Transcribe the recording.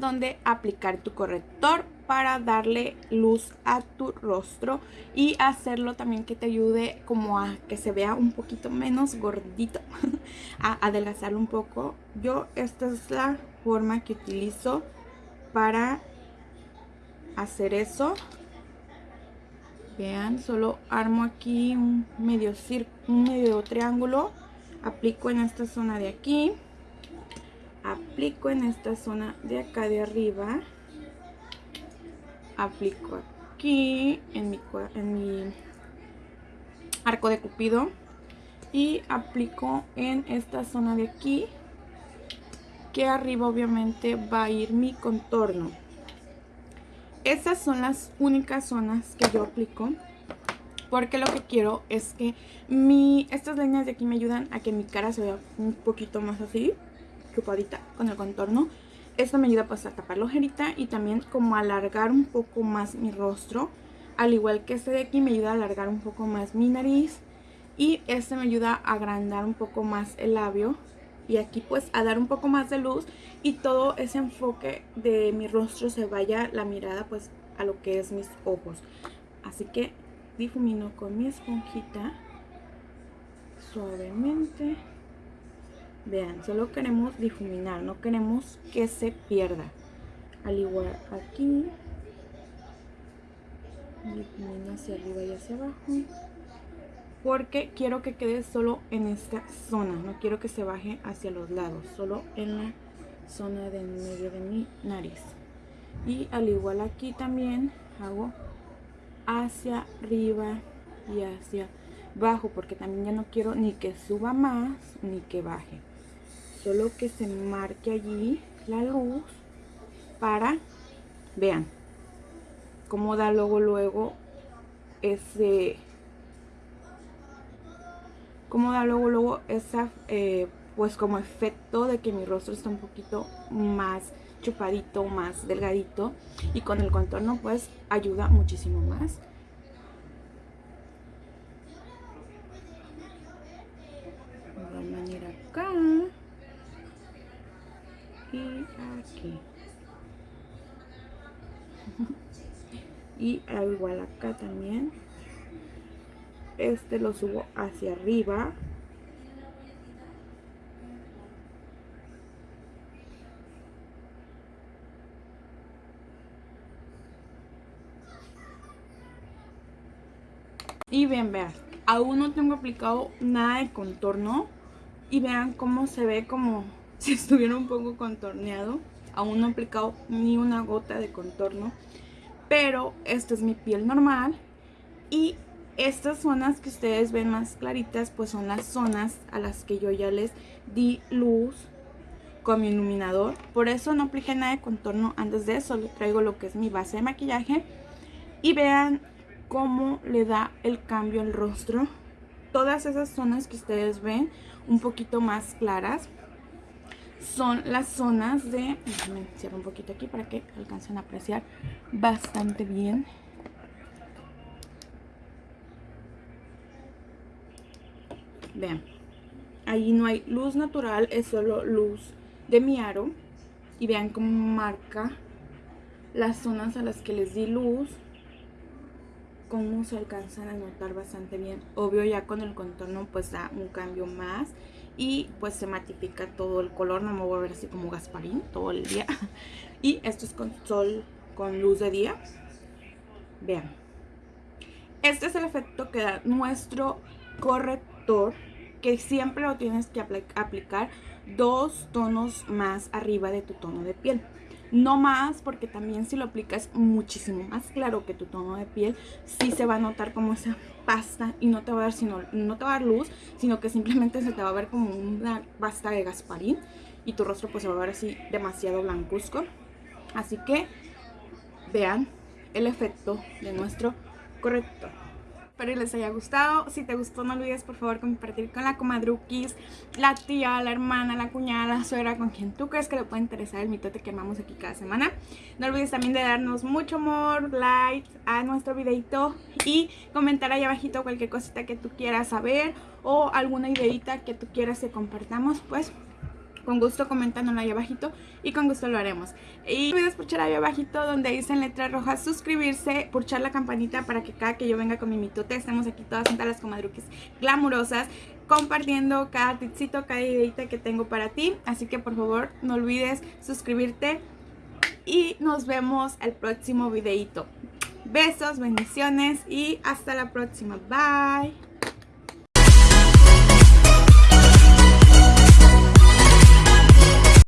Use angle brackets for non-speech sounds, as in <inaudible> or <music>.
donde aplicar tu corrector para darle luz a tu rostro y hacerlo también que te ayude como a que se vea un poquito menos gordito, <laughs> a adelgazarlo un poco. Yo esta es la forma que utilizo para hacer eso. Vean, solo armo aquí un medio, un medio triángulo, aplico en esta zona de aquí, aplico en esta zona de acá de arriba. Aplico aquí en mi, en mi arco de cupido. Y aplico en esta zona de aquí que arriba obviamente va a ir mi contorno. Esas son las únicas zonas que yo aplico porque lo que quiero es que mi, estas líneas de aquí me ayudan a que mi cara se vea un poquito más así chupadita con el contorno esto me ayuda pues a tapar la ojerita y también como alargar un poco más mi rostro. Al igual que este de aquí me ayuda a alargar un poco más mi nariz. Y este me ayuda a agrandar un poco más el labio. Y aquí pues a dar un poco más de luz y todo ese enfoque de mi rostro se vaya la mirada pues a lo que es mis ojos. Así que difumino con mi esponjita suavemente. Vean, solo queremos difuminar, no queremos que se pierda. Al igual aquí, difumino hacia arriba y hacia abajo. Porque quiero que quede solo en esta zona, no quiero que se baje hacia los lados, solo en la zona de medio de mi nariz. Y al igual aquí también hago hacia arriba y hacia abajo porque también ya no quiero ni que suba más ni que baje solo que se marque allí la luz para, vean, cómo da luego, luego ese, cómo da luego, luego esa, eh, pues como efecto de que mi rostro está un poquito más chupadito, más delgadito y con el contorno pues ayuda muchísimo más. De manera acá y aquí y igual acá también. Este lo subo hacia arriba. Y bien vean aún no tengo aplicado nada de contorno. Y vean cómo se ve como <laughs> si estuviera un poco contorneado. Aún no he aplicado ni una gota de contorno. Pero esta es mi piel normal. Y estas zonas que ustedes ven más claritas, pues son las zonas a las que yo ya les di luz con mi iluminador. Por eso no apliqué nada de contorno antes de eso. Le traigo lo que es mi base de maquillaje. Y vean cómo le da el cambio al rostro. Todas esas zonas que ustedes ven un poquito más claras son las zonas de... Déjenme cierro un poquito aquí para que alcancen a apreciar bastante bien. Vean, ahí no hay luz natural, es solo luz de mi aro. Y vean cómo marca las zonas a las que les di luz. Cómo se alcanzan a notar bastante bien. Obvio ya con el contorno pues da un cambio más y pues se matifica todo el color, no me voy a ver así como Gasparín todo el día. <laughs> Y esto es con sol, con luz de día. Vean. Este es el efecto que da nuestro corrector, que siempre lo tienes que aplicar dos tonos más arriba de tu tono de piel. No más, porque también si lo aplicas muchísimo más claro que tu tono de piel, sí se va a notar como esa pasta y no te va a dar, sino, no te va a dar luz, sino que simplemente se te va a ver como una pasta de Gasparín y tu rostro pues se va a ver así demasiado blancuzco. Así que vean el efecto de nuestro corrector. Espero les haya gustado. Si te gustó, no olvides por favor compartir con la comadruquis, la tía, la hermana, la cuñada, la suegra, con quien tú crees que le puede interesar el mitote que armamos aquí cada semana. No olvides también de darnos mucho amor, like a nuestro videito y comentar ahí abajito cualquier cosita que tú quieras saber o alguna ideita que tú quieras que compartamos, pues con gusto coméntanoslo ahí abajito y con gusto lo haremos. Y no olvides pulsar ahí abajito donde dice en letra roja suscribirse, pulsar la campanita para que cada que yo venga con mi mitote estemos aquí todas juntas las comadruques glamurosas compartiendo cada tipcito, cada ideita que tengo para ti. Así que por favor no olvides suscribirte y nos vemos el próximo videito. Besos, bendiciones y hasta la próxima. Bye.